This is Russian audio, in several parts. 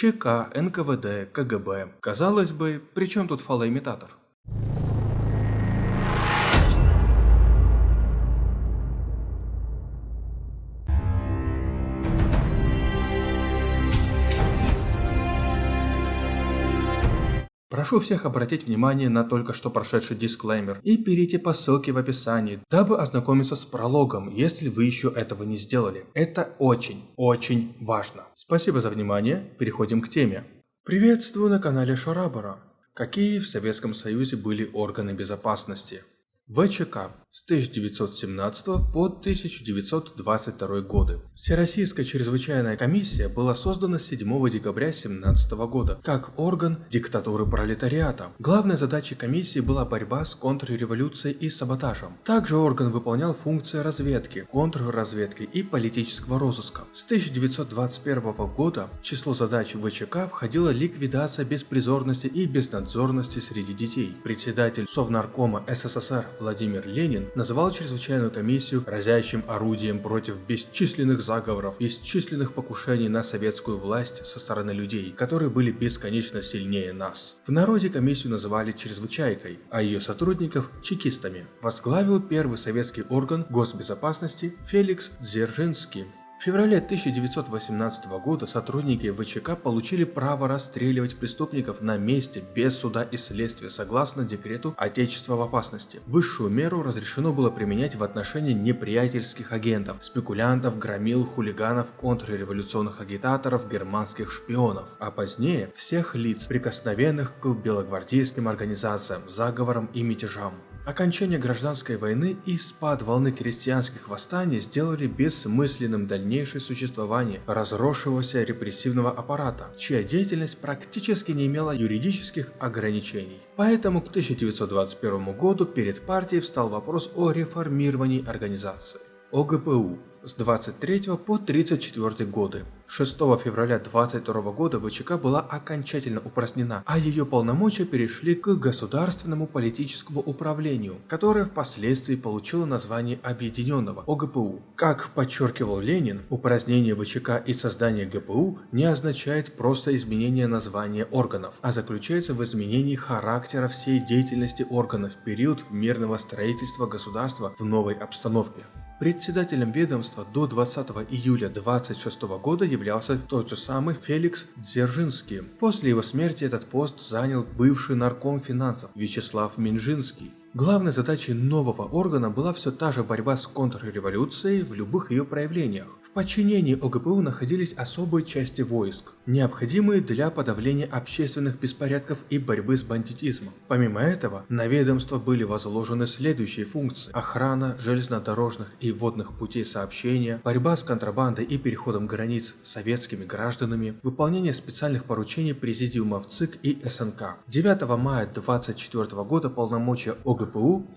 ЧК, НКВД, КГБ. Казалось бы, при чем тут фалоимитатор? Прошу всех обратить внимание на только что прошедший дисклеймер и перейти по ссылке в описании, дабы ознакомиться с прологом, если вы еще этого не сделали. Это очень, очень важно. Спасибо за внимание, переходим к теме. Приветствую на канале Шарабара. Какие в Советском Союзе были органы безопасности? ВЧК с 1917 по 1922 годы. Всероссийская чрезвычайная комиссия была создана 7 декабря 1917 года как орган диктатуры пролетариата. Главной задачей комиссии была борьба с контрреволюцией и саботажем. Также орган выполнял функции разведки, контрразведки и политического розыска. С 1921 года в число задач ВЧК входила ликвидация беспризорности и безнадзорности среди детей. Председатель Совнаркома СССР Владимир Ленин называл чрезвычайную комиссию разящим орудием против бесчисленных заговоров, бесчисленных покушений на советскую власть со стороны людей, которые были бесконечно сильнее нас. В народе комиссию называли чрезвычайкой, а ее сотрудников – чекистами. Возглавил первый советский орган госбезопасности Феликс Дзержинский. В феврале 1918 года сотрудники ВЧК получили право расстреливать преступников на месте без суда и следствия согласно декрету Отечества в опасности. Высшую меру разрешено было применять в отношении неприятельских агентов, спекулянтов, громил, хулиганов, контрреволюционных агитаторов, германских шпионов, а позднее всех лиц, прикосновенных к белогвардейским организациям, заговорам и мятежам. Окончание гражданской войны и спад волны крестьянских восстаний сделали бессмысленным дальнейшее существование разросшегося репрессивного аппарата, чья деятельность практически не имела юридических ограничений. Поэтому к 1921 году перед партией встал вопрос о реформировании организации. ОГПУ с 23 по 34 годы. 6 февраля 22 года ВЧК была окончательно упразднена, а ее полномочия перешли к Государственному политическому управлению, которое впоследствии получило название Объединенного ОГПУ. Как подчеркивал Ленин, упразднение ВЧК и создание ГПУ не означает просто изменение названия органов, а заключается в изменении характера всей деятельности органов в период мирного строительства государства в новой обстановке. Председателем ведомства до 20 июля 26 года являлся тот же самый Феликс Дзержинский. После его смерти этот пост занял бывший нарком финансов Вячеслав Минжинский. Главной задачей нового органа была все та же борьба с контрреволюцией в любых ее проявлениях. В подчинении ОГПУ находились особые части войск, необходимые для подавления общественных беспорядков и борьбы с бандитизмом. Помимо этого, на ведомство были возложены следующие функции – охрана железнодорожных и водных путей сообщения, борьба с контрабандой и переходом границ советскими гражданами, выполнение специальных поручений президиумов ЦИК и СНК. 9 мая 24 года полномочия ОГПУ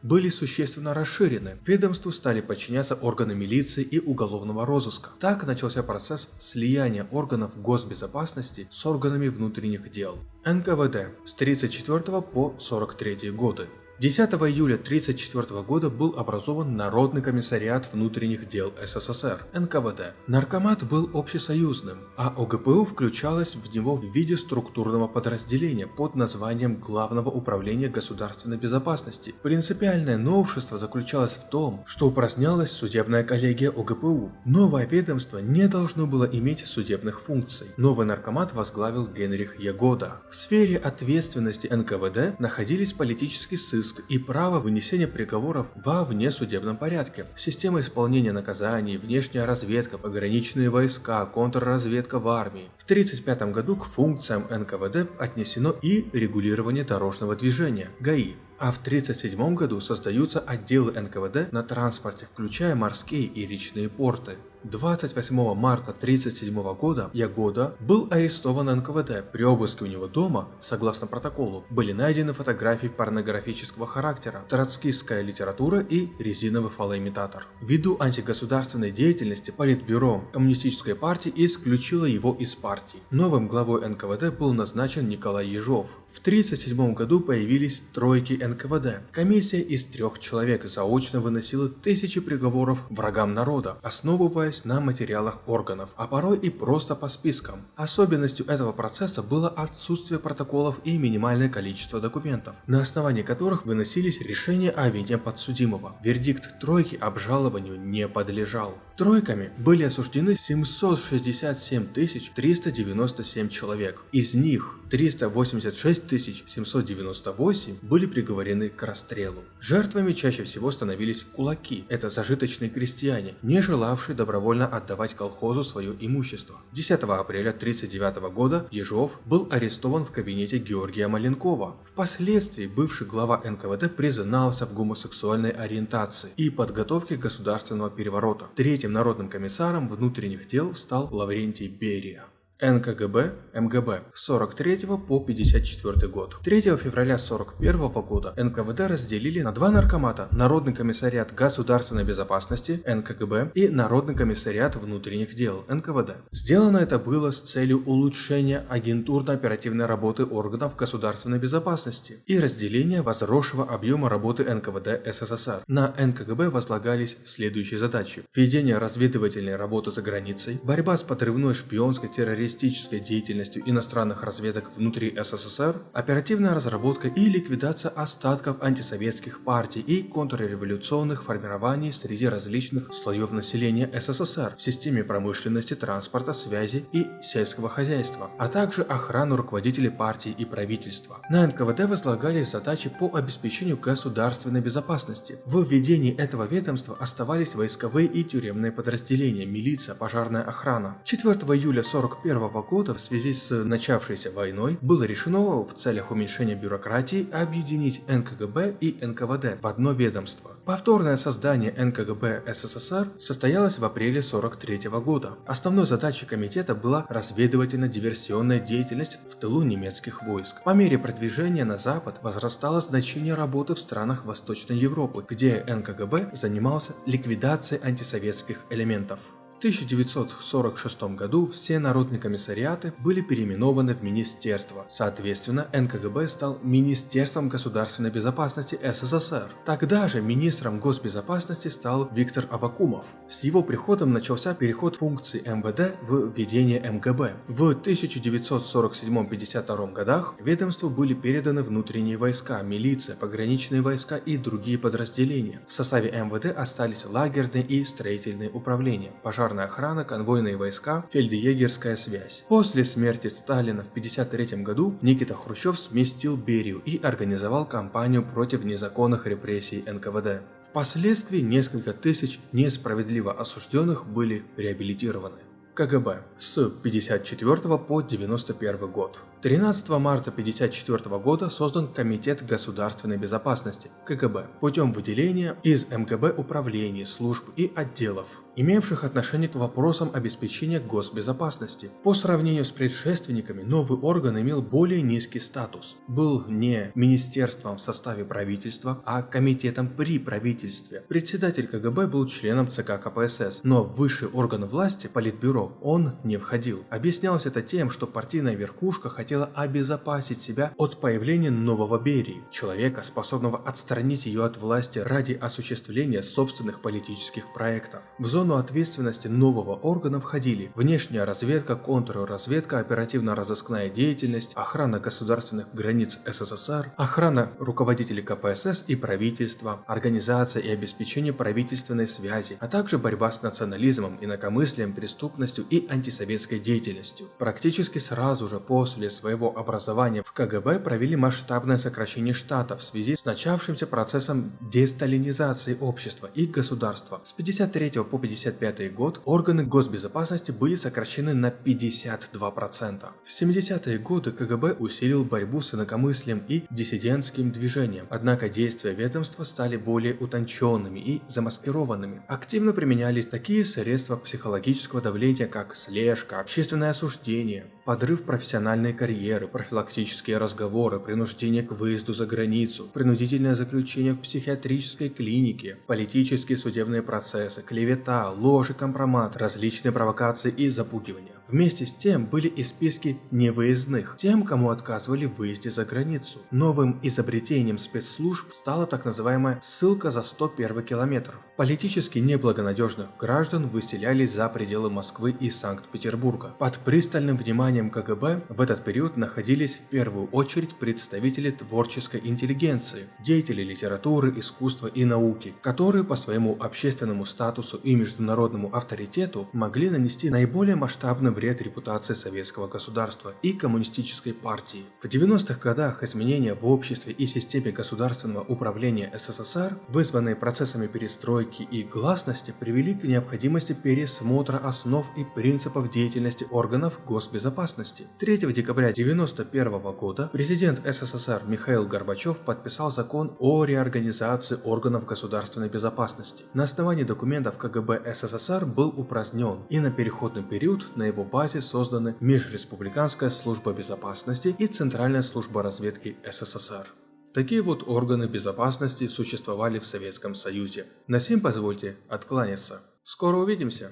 были существенно расширены. Ведомству стали подчиняться органы милиции и уголовного розыска. Так начался процесс слияния органов госбезопасности с органами внутренних дел. НКВД с 34 по 43 годы. 10 июля 1934 года был образован Народный комиссариат внутренних дел СССР, НКВД. Наркомат был общесоюзным, а ОГПУ включалось в него в виде структурного подразделения под названием Главного управления государственной безопасности. Принципиальное новшество заключалось в том, что упразднялась судебная коллегия ОГПУ. Новое ведомство не должно было иметь судебных функций. Новый наркомат возглавил Генрих Ягода. В сфере ответственности НКВД находились политический сыск, сыск и право вынесения приговоров во внесудебном порядке, система исполнения наказаний, внешняя разведка, пограничные войска, контрразведка в армии. В 1935 году к функциям НКВД отнесено и регулирование дорожного движения, ГАИ. А в 1937 году создаются отделы НКВД на транспорте, включая морские и речные порты. 28 марта 1937 года Ягода был арестован НКВД. При обыске у него дома, согласно протоколу, были найдены фотографии порнографического характера, троцкистская литература и резиновый фалоимитатор. Ввиду антигосударственной деятельности Политбюро Коммунистической партии исключило его из партии. Новым главой НКВД был назначен Николай Ежов. В 1937 году появились тройки НКВД. Комиссия из трех человек заочно выносила тысячи приговоров врагам народа, основываясь на материалах органов, а порой и просто по спискам. Особенностью этого процесса было отсутствие протоколов и минимальное количество документов, на основании которых выносились решения о вине подсудимого. Вердикт тройки обжалованию не подлежал. Тройками были осуждены 767 397 человек. Из них 386 798 были приговорены к расстрелу. Жертвами чаще всего становились кулаки. Это зажиточные крестьяне, не желавшие добровольно отдавать колхозу свое имущество. 10 апреля 1939 года Ежов был арестован в кабинете Георгия Маленкова. Впоследствии бывший глава НКВД признался в гомосексуальной ориентации и подготовке государственного переворота. Третьим народным комиссаром внутренних дел стал Лаврентий Берия. НКГБ, МГБ с 43 по 54 год. 3 февраля 41 года НКВД разделили на два наркомата – Народный комиссариат государственной безопасности НКГБ и Народный комиссариат внутренних дел НКВД. Сделано это было с целью улучшения агентурно-оперативной работы органов государственной безопасности и разделения возросшего объема работы НКВД СССР. На НКГБ возлагались следующие задачи – введение разведывательной работы за границей, борьба с подрывной шпионской террористической террористической деятельностью иностранных разведок внутри СССР, оперативная разработка и ликвидация остатков антисоветских партий и контрреволюционных формирований среди различных слоев населения СССР в системе промышленности, транспорта, связи и сельского хозяйства, а также охрану руководителей партий и правительства. На НКВД возлагались задачи по обеспечению государственной безопасности. В введении этого ведомства оставались войсковые и тюремные подразделения, милиция, пожарная охрана. 4 июля 41 года в связи с начавшейся войной было решено в целях уменьшения бюрократии объединить НКГБ и НКВД в одно ведомство. Повторное создание НКГБ СССР состоялось в апреле 43 года. Основной задачей комитета была разведывательно-диверсионная деятельность в тылу немецких войск. По мере продвижения на запад возрастало значение работы в странах Восточной Европы, где НКГБ занимался ликвидацией антисоветских элементов. 1946 году все народные комиссариаты были переименованы в министерства. Соответственно, НКГБ стал Министерством государственной безопасности СССР. Тогда же министром госбезопасности стал Виктор Абакумов. С его приходом начался переход функций МВД в ведение МГБ. В 1947-52 годах ведомству были переданы внутренние войска, милиция, пограничные войска и другие подразделения. В составе МВД остались лагерные и строительные управления, пожар пожарная охрана, конвойные войска, фельдъегерская связь. После смерти Сталина в 1953 году Никита Хрущев сместил Берию и организовал кампанию против незаконных репрессий НКВД. Впоследствии несколько тысяч несправедливо осужденных были реабилитированы. КГБ с 54 по 91 год. 13 марта 1954 года создан Комитет государственной безопасности КГБ путем выделения из МГБ управлений, служб и отделов, имевших отношение к вопросам обеспечения госбезопасности. По сравнению с предшественниками, новый орган имел более низкий статус. Был не министерством в составе правительства, а комитетом при правительстве. Председатель КГБ был членом ЦК КПСС, но в высший орган власти, Политбюро, он не входил. Объяснялось это тем, что партийная верхушка хотела хотела обезопасить себя от появления нового Берии, человека, способного отстранить ее от власти ради осуществления собственных политических проектов. В зону ответственности нового органа входили внешняя разведка, контрразведка, оперативно-розыскная деятельность, охрана государственных границ СССР, охрана руководителей КПСС и правительства, организация и обеспечение правительственной связи, а также борьба с национализмом, инакомыслием, преступностью и антисоветской деятельностью. Практически сразу же после своего образования в КГБ провели масштабное сокращение штата в связи с начавшимся процессом десталинизации общества и государства. С 53 по 55 год органы госбезопасности были сокращены на 52%. В 70-е годы КГБ усилил борьбу с инакомыслием и диссидентским движением, однако действия ведомства стали более утонченными и замаскированными. Активно применялись такие средства психологического давления, как слежка, общественное осуждение, подрыв профессиональной карьеры, профилактические разговоры, принуждение к выезду за границу, принудительное заключение в психиатрической клинике, политические судебные процессы, клевета, ложь и компромат, различные провокации и запугивания. Вместе с тем были и списки невыездных, тем, кому отказывали в выезде за границу. Новым изобретением спецслужб стала так называемая ссылка за 101 километр. Политически неблагонадежных граждан выселяли за пределы Москвы и Санкт-Петербурга. Под пристальным вниманием КГБ в этот период находились в первую очередь представители творческой интеллигенции, деятели литературы, искусства и науки, которые по своему общественному статусу и международному авторитету могли нанести наиболее масштабный вред репутации советского государства и коммунистической партии. В 90-х годах изменения в обществе и системе государственного управления СССР, вызванные процессами перестройки и гласности, привели к необходимости пересмотра основ и принципов деятельности органов госбезопасности. 3 декабря 1991 года президент СССР Михаил Горбачев подписал закон о реорганизации органов государственной безопасности. На основании документов КГБ СССР был упразднен и на переходный период на его базе созданы Межреспубликанская служба безопасности и Центральная служба разведки СССР. Такие вот органы безопасности существовали в Советском Союзе. На сим позвольте откланяться. Скоро увидимся!